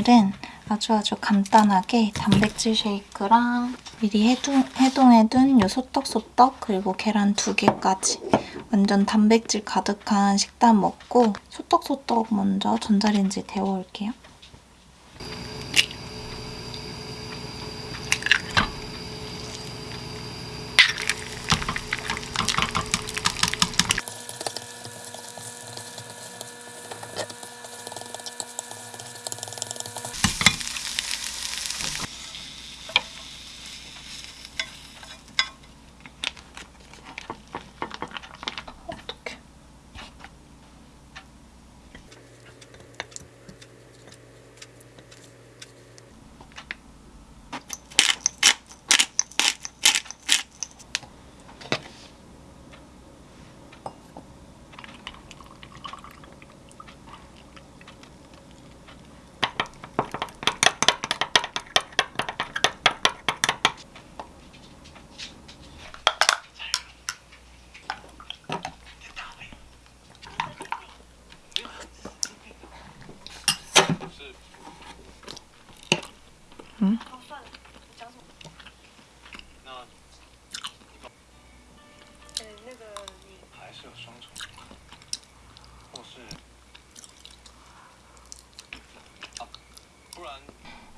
오늘은 아주 아주 간단하게 단백질 쉐이크랑 미리 해동, 해동해둔 요 소떡소떡 그리고 계란 두 개까지 완전 단백질 가득한 식단 먹고 소떡소떡 먼저 전자레인지에 데워올게요.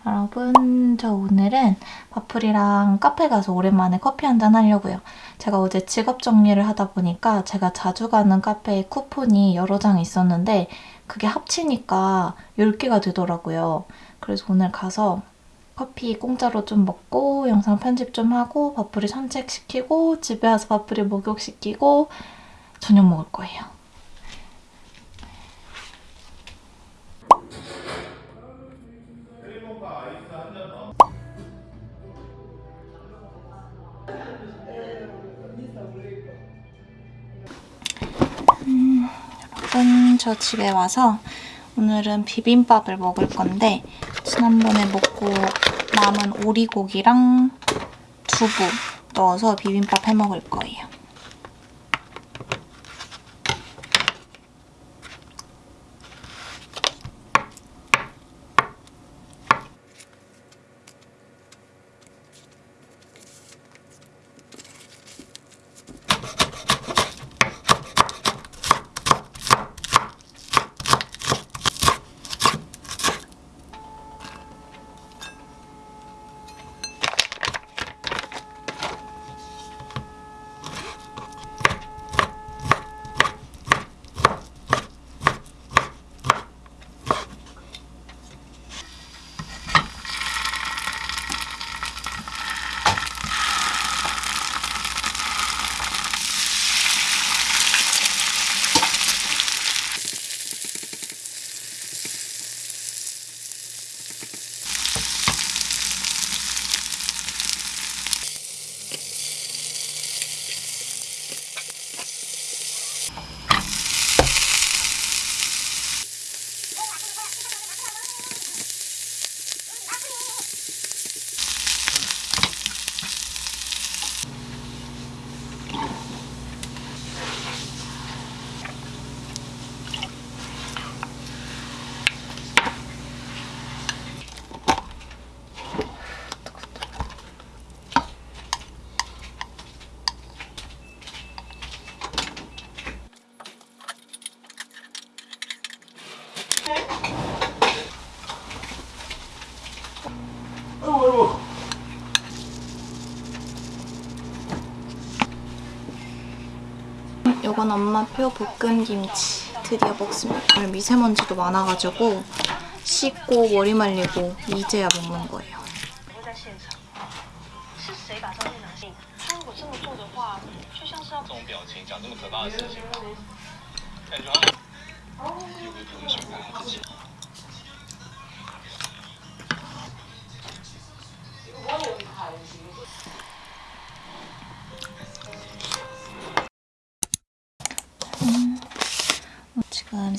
여러분 저 오늘은 바풀이랑 카페 가서 오랜만에 커피 한잔 하려고요. 제가 어제 직업 정리를 하다 보니까 제가 자주 가는 카페에 쿠폰이 여러 장 있었는데 그게 합치니까 10개가 되더라고요. 그래서 오늘 가서 커피 공짜로 좀 먹고 영상 편집 좀 하고 바풀이 산책시키고 집에 와서 바풀이 목욕시키고 저녁 먹을 거예요. 여러분, 저 집에 와서 오늘은 비빔밥을 먹을 건데 지난번에 먹고 남은 오리고기랑 두부 넣어서 비빔밥 해 먹을 거예요. 이건 엄마표 볶음김치 드디어 먹습니다. 오늘 미세먼지도 많아가지고 씻고 머리 말리고 이제야 먹는 거예요.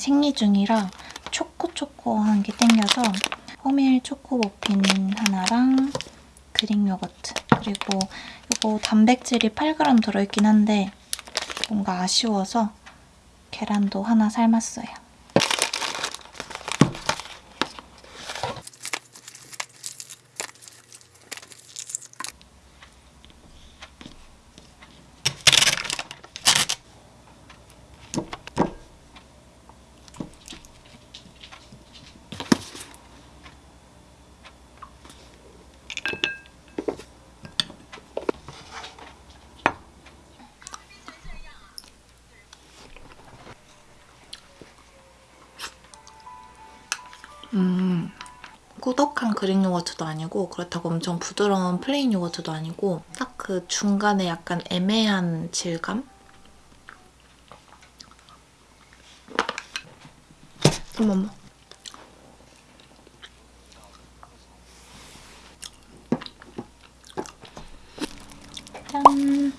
생리 중이라 초코초코한 게 땡겨서 호밀 초코 머핀 하나랑 그릭 요거트 그리고 이거 단백질이 8g 들어있긴 한데 뭔가 아쉬워서 계란도 하나 삶았어요. 음, 꾸덕한 Greek yogurt도 아니고 그렇다고 엄청 부드러운 plain yogurt도 아니고 딱 그 중간에 약간 애매한 질감? 어머머. 짠!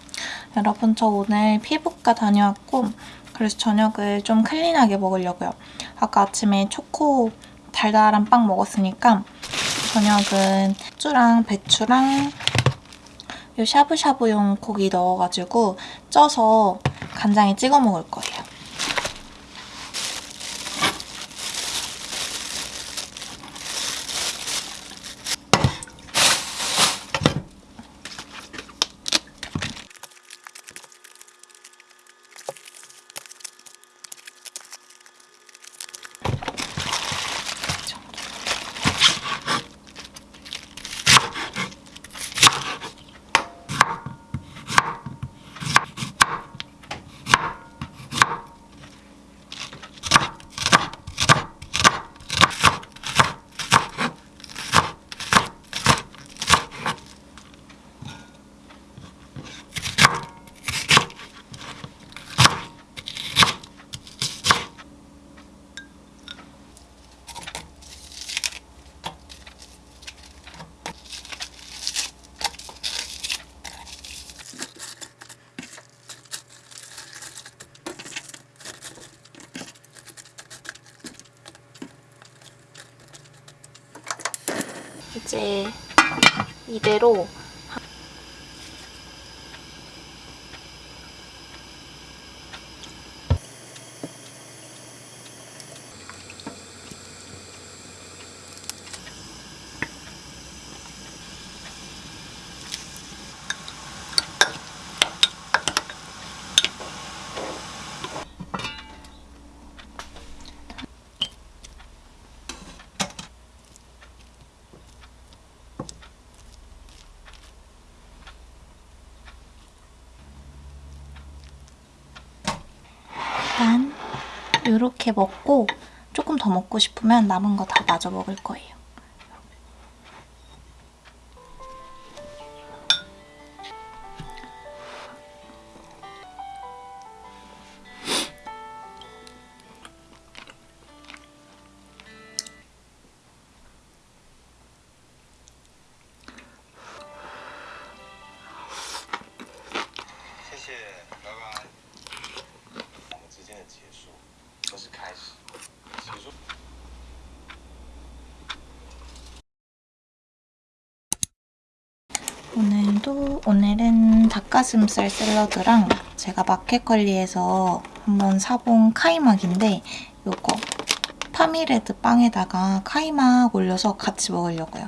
여러분 저 오늘 피부과 다녀왔고 그래서 저녁을 좀 클린하게 먹으려고요. 아까 아침에 초코 달달한 빵 먹었으니까 저녁은 후추랑 배추랑 요 샤브샤브용 고기 넣어가지고 쪄서 간장에 찍어 먹을 거예요. 이제 이대로 일단 이렇게 먹고 조금 더 먹고 싶으면 남은 거 다 마저 먹을 거예요. 오늘은 닭가슴살 샐러드랑 제가 마켓컬리에서 한번 사본 카이막인데 요거 파미레드 빵에다가 카이막 올려서 같이 먹으려고요.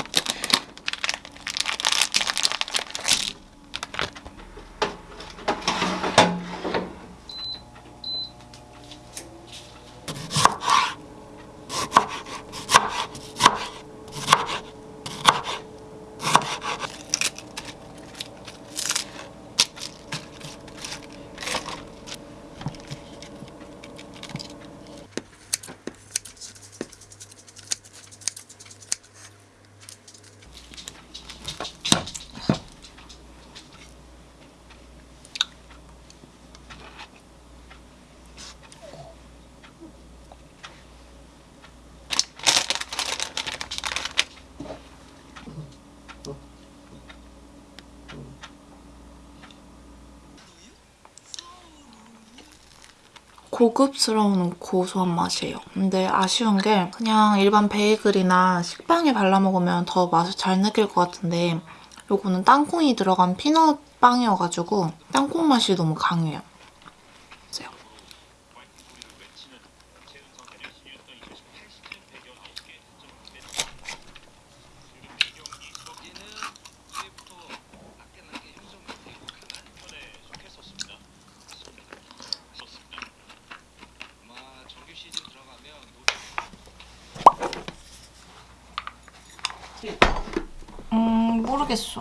고급스러운 고소한 맛이에요. 근데 아쉬운 게 그냥 일반 베이글이나 식빵에 발라 먹으면 더 맛을 잘 느낄 것 같은데 요거는 땅콩이 들어간 피넛 빵이어가지고 땅콩 맛이 너무 강해요. 음 모르겠어.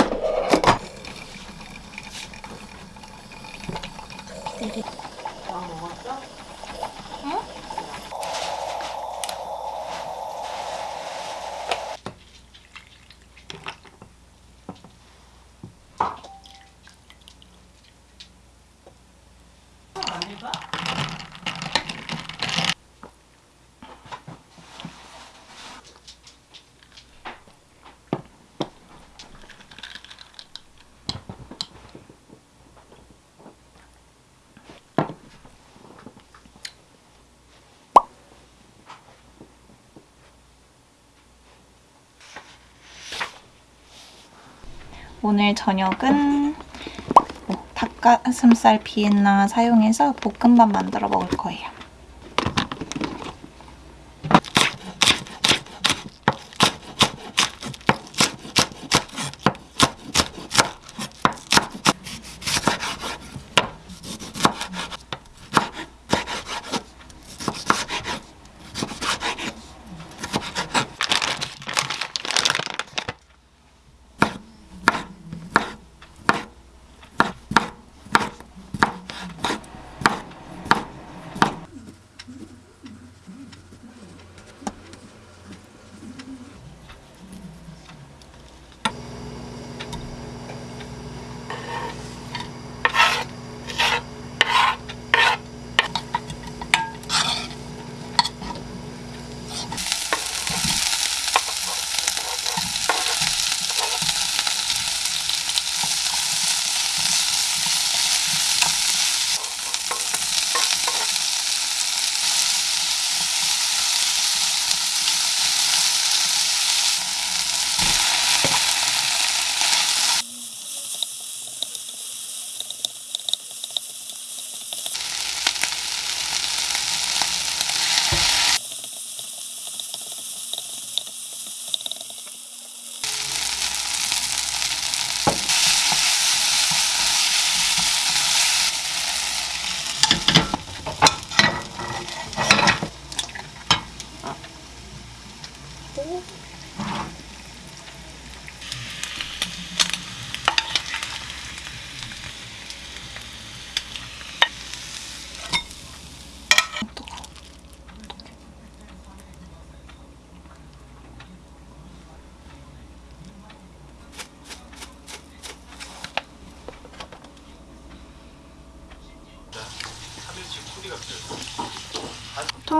오늘 저녁은 뭐 닭가슴살 비엔나 사용해서 볶음밥 만들어 먹을 거예요.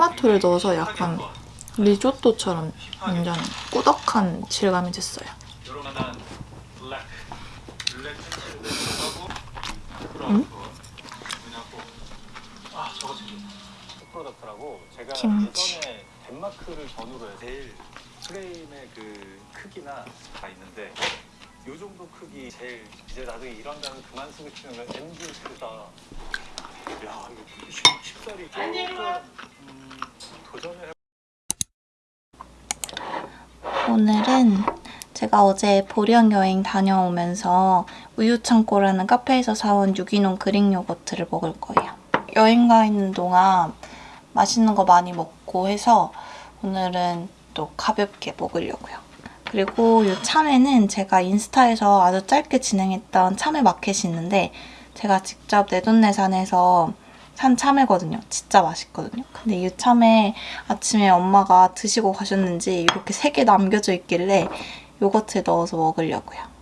토마토를 넣어서 약간 리조또처럼 완전 꾸덕한 질감이 됐어요. 제가 김치. 덴마크를 전후로 해서 제일 프레임의 그 크기나 다 있는데 요 정도 크기 제일 이제 나중에 이런 단어 그만 쓰고 싶으면 MG 크다 야 이거 쉽- 쉽사리 음, 해 오늘은 제가 어제 보령 여행 다녀오면서 우유창고라는 카페에서 사온 유기농 그릭 요거트를 먹을 거예요. 여행 가 있는 동안 맛있는 거 많이 먹고 해서 오늘은 또 가볍게 먹으려고요. 그리고 이 참외는 제가 인스타에서 아주 짧게 진행했던 참외 마켓이 있는데 제가 직접 내돈내산해서 산 참외거든요. 진짜 맛있거든요. 근데 이 참외 아침에 엄마가 드시고 가셨는지 이렇게 세 개 남겨져 있길래 요거트에 넣어서 먹으려고요.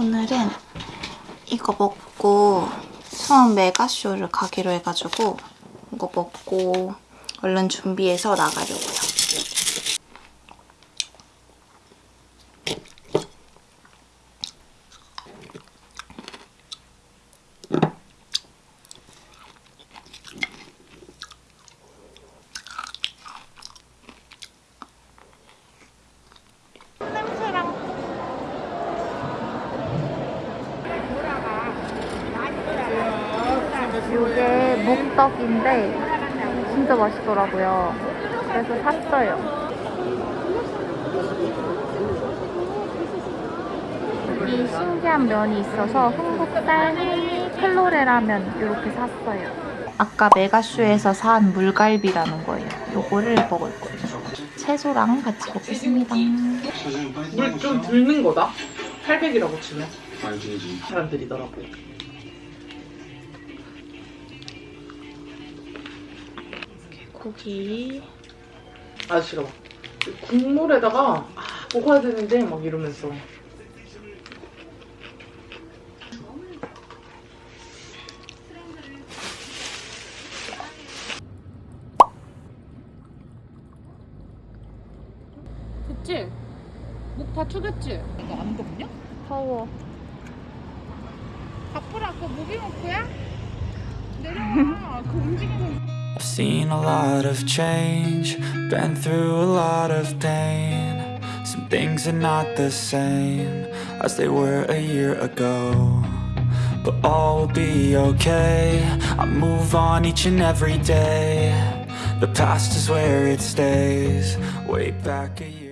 오늘은 이거 먹고 수원 메가쇼를 가기로 해가지고 이거 먹고 얼른 준비해서 나가려고 묵떡인데 진짜 맛있더라고요. 그래서 샀어요. 이 신기한 면이 있어서 흥국살 헬미 클로레라면 이렇게 샀어요. 아까 메가쇼에서 산 물갈비라는 거예요. 요거를 먹을 거예요. 채소랑 같이 먹겠습니다. 물 좀 들는 거다. 800이라고 치면 사람들이더라고. 고기. 아저씨가 막 국물에다가 아, 먹어야 되는데 막 이러면서 됐지? 목 다추겠지? 이거 안 덥냐? 더워. 바쁘라 그거 무기목표야? 내려와 그 움직이는 I've seen a lot of change, been through a lot of pain. Some things are not the same as they were a year ago. But all will be okay. I move on each and every day. The past is where it stays. Way back a year.